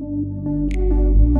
Música